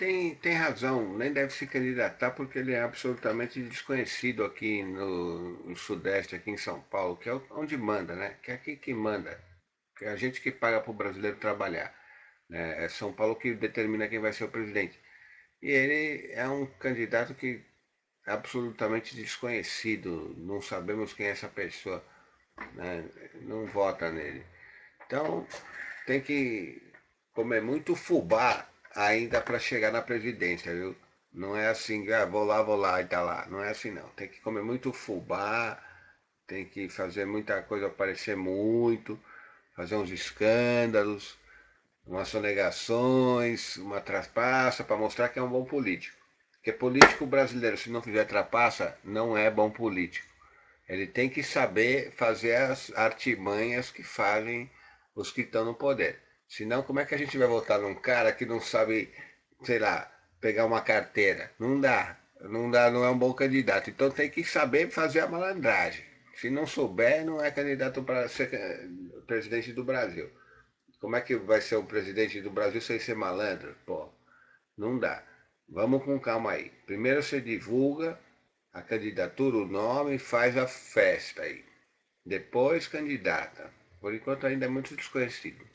tem, tem razão, nem deve se candidatar porque ele é absolutamente desconhecido aqui no, no Sudeste, aqui em São Paulo, que é onde manda, né? Que é aqui que manda. Que é a gente que paga para o brasileiro trabalhar. Né? É São Paulo que determina quem vai ser o presidente. E ele é um candidato que é absolutamente desconhecido, não sabemos quem é essa pessoa, né? não vota nele. Então tem que comer muito fubá ainda para chegar na presidência, viu? Não é assim, ah, vou lá, vou lá e tá lá. Não é assim não. Tem que comer muito fubá, tem que fazer muita coisa aparecer muito, fazer uns escândalos, umas sonegações, uma trapaça para mostrar que é um bom político. Porque político brasileiro, se não fizer trapaça, não é bom político. Ele tem que saber fazer as artimanhas que fazem os que estão no poder. Senão, como é que a gente vai votar num cara que não sabe, sei lá, pegar uma carteira? Não dá. Não dá, não é um bom candidato. Então tem que saber fazer a malandragem. Se não souber, não é candidato para ser presidente do Brasil. Como é que vai ser o presidente do Brasil sem ser malandro? Pô, não dá. Vamos com calma aí. Primeiro você divulga a candidatura, o nome, faz a festa aí. Depois candidata. Por enquanto ainda é muito desconhecido.